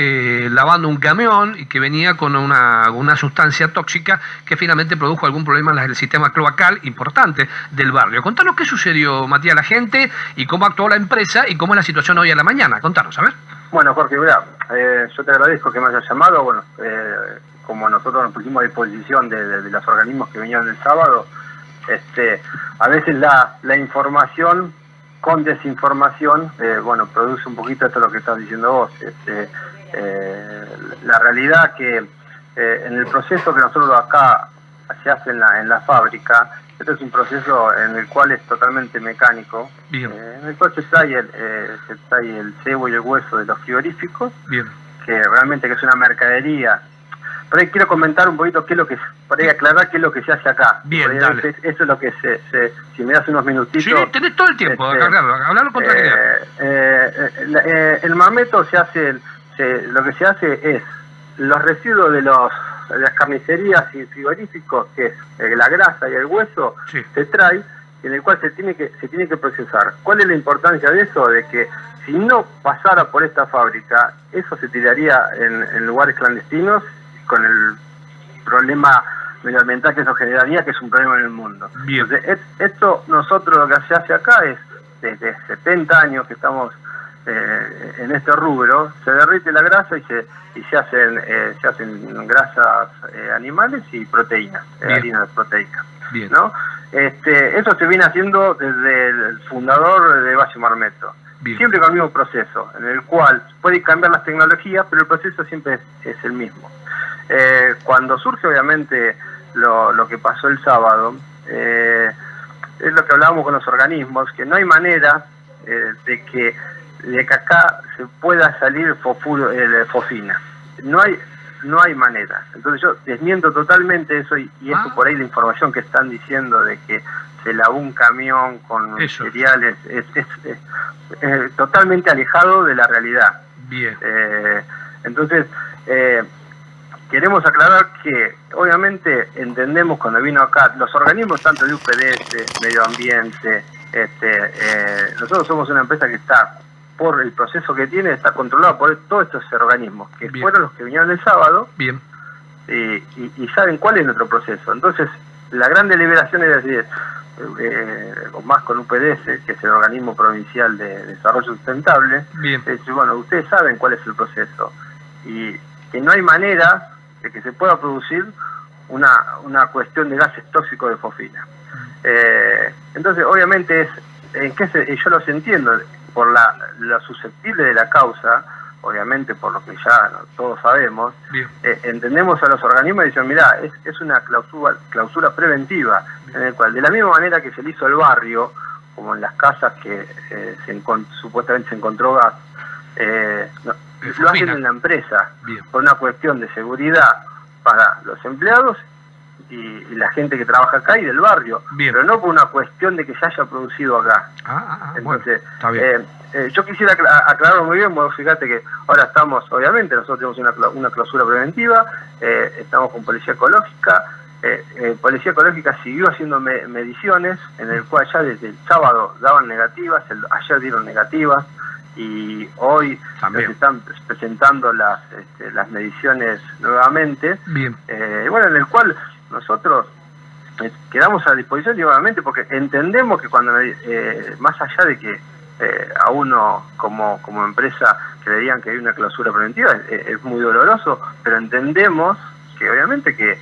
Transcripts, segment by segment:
eh, lavando un camión y que venía con una, una, sustancia tóxica que finalmente produjo algún problema en el sistema cloacal importante del barrio. Contanos qué sucedió, Matías, la gente y cómo actuó la empresa y cómo es la situación hoy a la mañana. Contanos, a ver. Bueno, Jorge, mira, eh, yo te agradezco que me hayas llamado. Bueno, eh, como nosotros nos pusimos a disposición de, los organismos que venían el sábado, este, a veces la, la información con desinformación, eh, bueno, produce un poquito esto lo que estás diciendo vos. Este, la realidad que en el proceso que nosotros acá se hace en la, en la fábrica, este es un proceso en el cual es totalmente mecánico, eh, en el cual se trae, el, eh, se trae el cebo y el hueso de los frigoríficos, que realmente que es una mercadería. Pero ahí quiero comentar un poquito qué es lo que, para ahí aclarar qué es lo que se hace acá. Bien, Eso es lo que se, se, si me das unos minutitos. Sí, tenés todo el tiempo, este, hablarlo con eh, eh, el mameto se hace, lo que se hace es los residuos de los las carnicerías y frigoríficos, que es eh, la grasa y el hueso, se trae, en el cual se tiene que se tiene que procesar. ¿Cuál es la importancia de eso? De que si no pasara por esta fábrica, eso se tiraría en, lugares clandestinos con el problema medioambiental que eso generaría, que es un problema en el mundo. Entonces, esto nosotros lo que se hace acá es, desde 70 años que estamos eh, en este rubro, se derrite la grasa y se, y se hacen eh, se hacen grasas eh, animales y proteínas, harinas proteicas. ¿no? Este, eso se viene haciendo desde el fundador de Valle Marmeto. Siempre con el mismo proceso, en el cual puede cambiar las tecnologías, pero el proceso siempre es, el mismo. cuando surge obviamente lo, lo, que pasó el sábado, es lo que hablábamos con los organismos, que no hay manera de que de que acá se pueda salir fofuro, eh, fofina. No hay no hay manera. Entonces yo desmiento totalmente eso y, eso ah. por ahí la información que están diciendo de que se lavó un camión con cereales es, es, totalmente alejado de la realidad. Bien. Eh, entonces, eh, queremos aclarar que obviamente entendemos cuando vino acá los organismos tanto de UPDS, medio ambiente, este, nosotros somos una empresa que está por el proceso que tiene, está controlado por todos estos organismos, que fueron los que vinieron el sábado Bien. Y, saben cuál es nuestro proceso. Entonces, la gran deliberación es decir, eh, más con UPDS, que es el organismo provincial de desarrollo sustentable, Bien. es decir, bueno, ustedes saben cuál es el proceso y que no hay manera de que se pueda producir una, una cuestión de gases tóxicos de fosfina. Eh, entonces, obviamente, es en qué se, yo los entiendo, por la, susceptible de la causa, obviamente por lo que ya todos sabemos, eh, entendemos a los organismos y dicen, mira, es, es una clausura, clausura preventiva, en el cual de la misma manera que se le hizo el barrio, como en las casas que eh, se supuestamente se encontró gas, eh, lo hacen en la empresa, por una cuestión de seguridad para los empleados y, la gente que trabaja acá y del barrio, pero no por una cuestión de que se haya producido acá. Ah, ah, ah Entonces, eh, eh, yo quisiera aclararlo muy bien, bueno, fíjate que ahora estamos, obviamente, nosotros tenemos una, una clausura preventiva, eh, estamos con Policía Ecológica, Policía Ecológica siguió haciendo mediciones, en el cual ya desde el sábado daban negativas, ayer dieron negativas, y hoy se están presentando las, este, las mediciones nuevamente. Bien. bueno, en el cual nosotros eh, quedamos a disposición nuevamente porque entendemos que cuando, eh, más allá de que eh, a uno como, como empresa creían que hay una clausura preventiva, es, muy doloroso, pero entendemos que obviamente que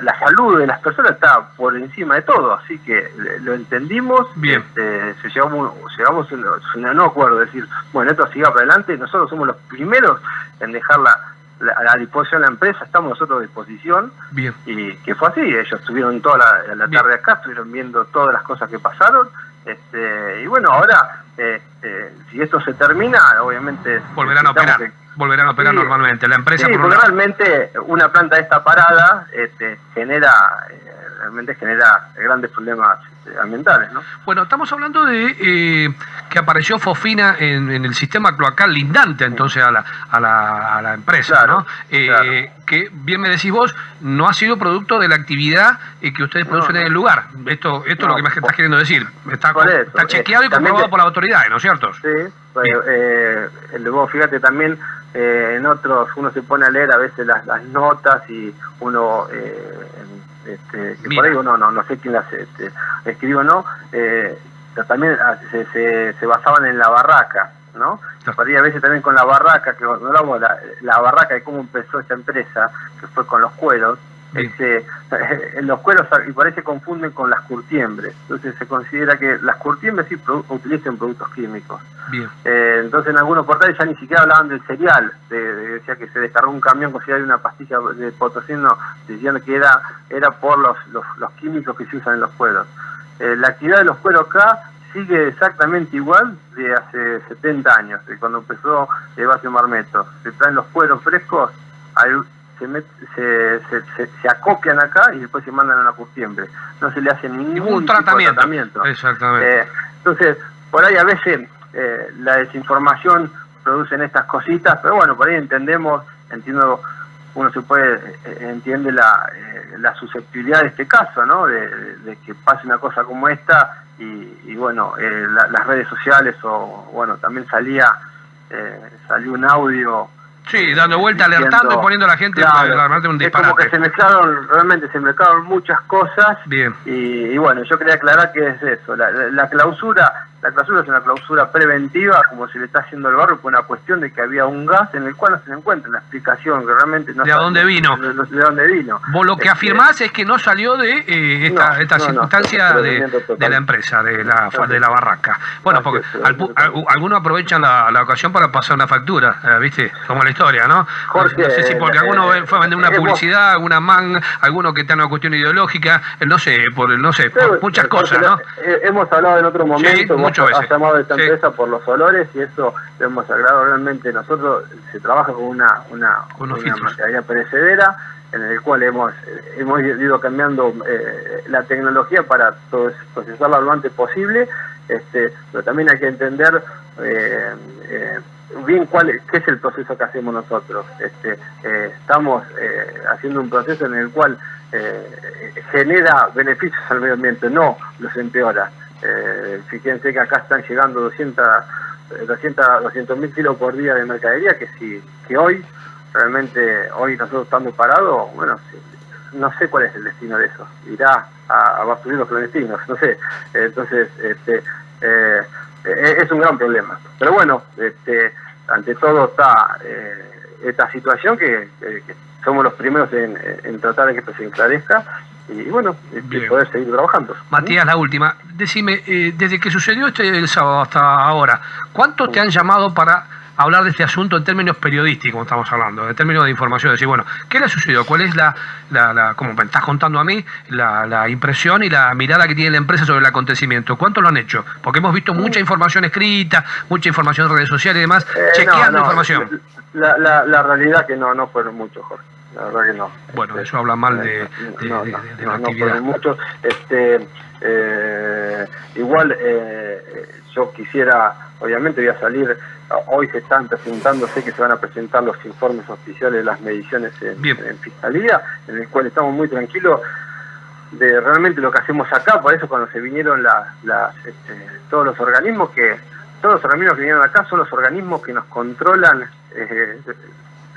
la salud de las personas está por encima de todo, así que lo entendimos, Bien. Este, se llegamos, llegamos a no acuerdo, decir, bueno, esto siga para adelante, nosotros somos los primeros en dejarla a la disposición de la empresa, estamos nosotros a disposición. Bien. Y que fue así, ellos estuvieron toda la, tarde acá, estuvieron viendo todas las cosas que pasaron. Este, y bueno, ahora, eh, eh, si esto se termina, obviamente... Volverán a operar. volverán a operar normalmente. La empresa... Sí, porque realmente una planta de esta parada este, genera, eh, realmente genera grandes problemas ambientales, ¿no? Bueno, estamos hablando de eh, que apareció fosfina en, el sistema cloacal lindante entonces a la, a la, a la empresa, ¿no? Eh, que, bien me decís vos, no ha sido producto de la actividad eh, que ustedes producen en el lugar. Esto, esto es lo que me estás queriendo decir. Está, está chequeado y comprobado por las autoridades, ¿no es cierto? Sí, eh, luego fíjate también eh, en otros uno se pone a leer a veces las, las notas y uno eh, este, que por ahí uno no, no sé quién las este, escribió o no, eh, pero también ah, se, se, se, basaban en la barraca, ¿no? Por ahí a veces también con la barraca, que no la, la barraca de cómo empezó esta empresa, que fue con los cueros, este, los cueros y por ahí se confunden con las curtiembres. Entonces se considera que las curtiembres sí utilizan productos químicos. Eh, entonces en algunos portales ya ni siquiera hablaban del cereal, decía que se descargó un camión con y una pastilla de potosino, diciendo que era, era por los, los, químicos que se usan en los cueros. Eh, la actividad de los cueros acá sigue exactamente igual de hace 70 años, de cuando empezó Evasio Marmeto. Se traen los cueros frescos, hay, se, se, se, acopian acá y después se mandan a la curtiembre. No se le hace ningún, tratamiento. Exactamente. Eh, entonces, por ahí a veces eh, la desinformación producen estas cositas, pero bueno, por ahí entendemos, entiendo, uno se puede, eh, entiende la, la susceptibilidad de este caso, ¿no? De, que pase una cosa como esta y, bueno, las redes sociales o, bueno, también salía, salió un audio Sí, dando vuelta, alertando y poniendo a la gente claro, un disparate. Es como que se mezclaron, realmente se mezclaron muchas cosas. Bien. Y, bueno, yo quería aclarar que es eso. la clausura la clausura es una clausura preventiva, como se le está haciendo al barrio, por una cuestión de que había un gas en el cual no se encuentra una explicación que realmente no ¿De dónde vino? De, dónde vino. Vos lo que este, afirmás es que no salió de eh, esta, esta circunstancia de, la empresa, de la, de la barraca. Bueno, porque algunos aprovechan la, ocasión para pasar una factura, eh, ¿viste? Como la historia, ¿no? Jorge, no sé si porque alguno eh, fue a vender una publicidad, alguna man, alguno que está en una cuestión ideológica, no sé, por no sé, muchas cosas, ¿no? Hemos hablado en otro momento, ha llamado esta empresa por los olores y eso lo hemos agrado realmente. Nosotros se trabaja con una, una, una perecedera en el cual hemos, hemos ido cambiando eh, la tecnología para procesarla lo antes posible, este, pero también hay que entender eh, eh, bien cuál qué es el proceso que hacemos nosotros. Este, estamos haciendo un proceso en el cual genera beneficios al medio ambiente, no los empeora. Eh, fíjense que acá están llegando 200 200 mil kilos por día de mercadería, que si que hoy, realmente, hoy nosotros estamos parados, bueno, no sé cuál es el destino de eso. Irá a, a los clandestinos, no sé. Entonces, este, eh, eh, es un gran problema. Pero bueno, este, ante todo está eh, esta situación que, somos los primeros en, en tratar de que esto se enclarezca y bueno, poder seguir trabajando. Matías, la última. Decime, eh, desde que sucedió este el sábado hasta ahora, ¿cuántos te han llamado para hablar de este asunto en términos periodísticos, estamos hablando, en términos de información? Decir, bueno, ¿qué le ha sucedido? ¿Cuál es la, la, como me estás contando a mí, la, impresión y la mirada que tiene la empresa sobre el acontecimiento? ¿Cuántos lo han hecho? Porque hemos visto mucha información escrita, mucha información en redes sociales y demás, eh, chequeando información. La, la, la realidad que no, no fueron muchos, Jorge la verdad que no. Bueno, este, eso habla mal de, no, de, la actividad. mucho, este, eh, igual eh, yo quisiera, obviamente voy a salir, hoy se están presentando, sé que se van a presentar los informes oficiales de las mediciones en, Fiscalía, en el cual estamos muy tranquilos de realmente lo que hacemos acá, por eso cuando se vinieron las, este, todos los organismos que, todos los organismos que vinieron acá son los organismos que nos controlan eh,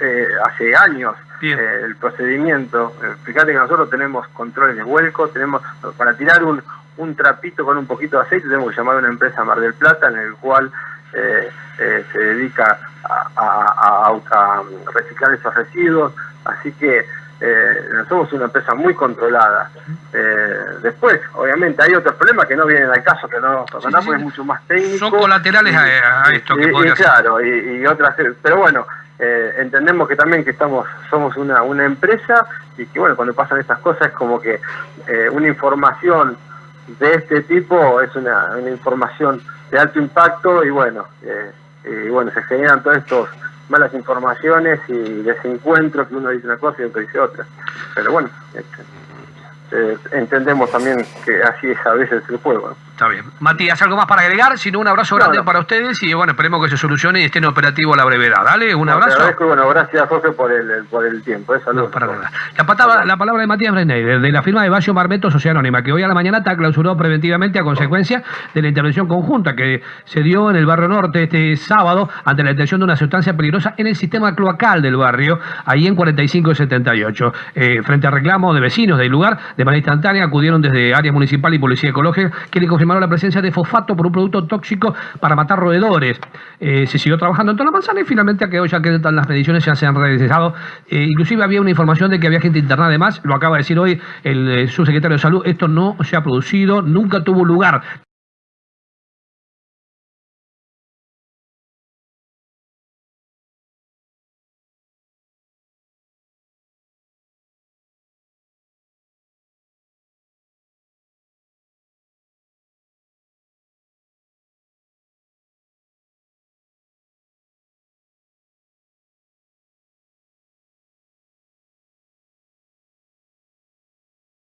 eh, hace años eh, el procedimiento. Eh, fíjate que nosotros tenemos controles de vuelco, tenemos para tirar un, un trapito con un poquito de aceite tenemos que llamar a una empresa Mar del Plata en el cual se dedica a, a, reciclar esos residuos, así que somos una empresa muy controlada. después, obviamente, hay otros problemas que no vienen al caso, que no nos es mucho más técnico. Son colaterales a, esto que y, Claro, y, y, otras, pero bueno, eh, entendemos que también que estamos somos una, una empresa y que bueno cuando pasan estas cosas es como que eh, una información de este tipo es una, una, información de alto impacto y bueno eh, y bueno se generan todas estas malas informaciones y desencuentros que uno dice una cosa y otro dice otra. Pero bueno este, entendemos también que así es a veces el juego Está bien. Matías, ¿algo más para agregar? Si no, un abrazo grande para ustedes y bueno, esperemos que se solucione y estén operativo a la brevedad. Dale, un abrazo. bueno, gracias Jorge por el, por el tiempo. Eh, no, para nada. La, palabra, la palabra de Matías Brenner, de la firma de Basio Marmeto Sociedad Anónima, que hoy a la mañana está clausurado preventivamente a consecuencia de la intervención conjunta que se dio en el barrio norte este sábado ante la detección de una sustancia peligrosa en el sistema cloacal del barrio, ahí en 45 y 78. Eh, frente a reclamo de vecinos del lugar, de manera instantánea acudieron desde área municipal y policía ecológica, que le confirmaron la presencia de fosfato por un producto tóxico para matar roedores. Eh, se siguió trabajando en toda la manzana y finalmente a que hoy ya quedan las mediciones ya se han realizado. Eh, inclusive había una información de que había gente internada además, lo acaba de decir hoy el subsecretario de Salud, esto no se ha producido, nunca tuvo lugar.